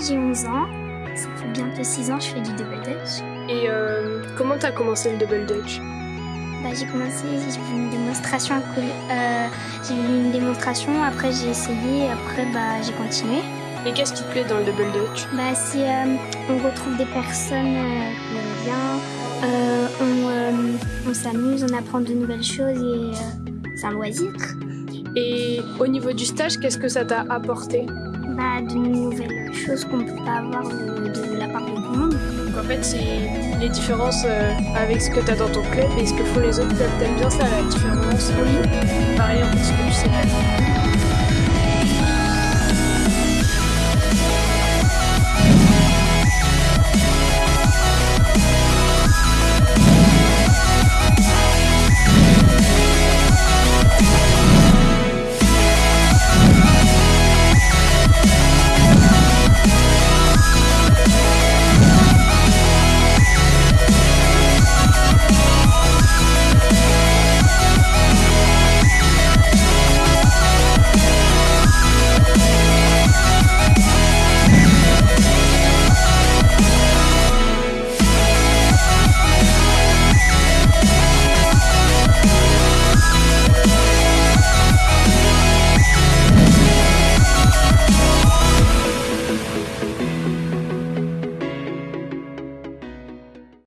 j'ai 11 ans. Ça fait bientôt 6 ans que je fais du double dutch. Et euh, comment t'as commencé le double dutch? Bah, J'ai commencé, j'ai vu une démonstration, euh, j'ai vu une démonstration, après j'ai essayé, après bah, j'ai continué. Et qu'est-ce qui te plaît dans le double dutch? Bah, C'est euh, on retrouve des personnes euh, qu'on aime bien, euh, on, euh, on s'amuse, on apprend de nouvelles choses et euh, c'est un loisir. Et au niveau du stage, qu'est-ce que ça t'a apporté? Bah, De nouvelles choses qu'on ne peut pas avoir de, de, la part de tout le monde. Donc en fait, c'est les différences euh, avec ce que tu as dans ton club et ce que font les autres clubs. T'aimes bien ça, la différence? Oui. Pareil, en fait, ce que tu sais pas.